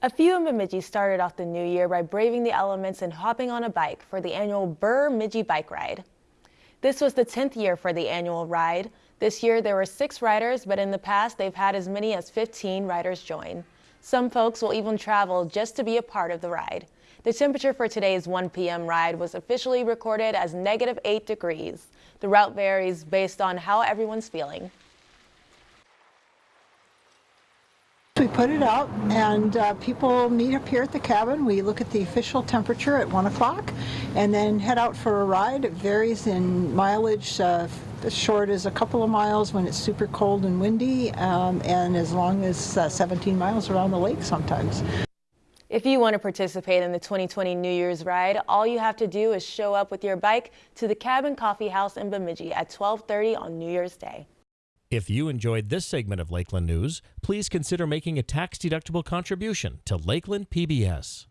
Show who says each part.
Speaker 1: A few in Bemidji started off the new year by braving the elements and hopping on a bike for the annual Burr Midgie Bike Ride. This was the 10th year for the annual ride. This year there were six riders, but in the past they've had as many as 15 riders join. Some folks will even travel just to be a part of the ride. The temperature for today's 1 p.m. ride was officially recorded as negative 8 degrees. The route varies based on how everyone's feeling.
Speaker 2: Put it out and uh, people meet up here at the cabin. We look at the official temperature at 1 o'clock and then head out for a ride. It varies in mileage, uh, as short as a couple of miles when it's super cold and windy um, and as long as uh, 17 miles around the lake sometimes.
Speaker 1: If you want to participate in the 2020 New Year's ride, all you have to do is show up with your bike to the Cabin Coffee House in Bemidji at 1230 on New Year's Day.
Speaker 3: If you enjoyed this segment of Lakeland News, please consider making a tax-deductible contribution to Lakeland PBS.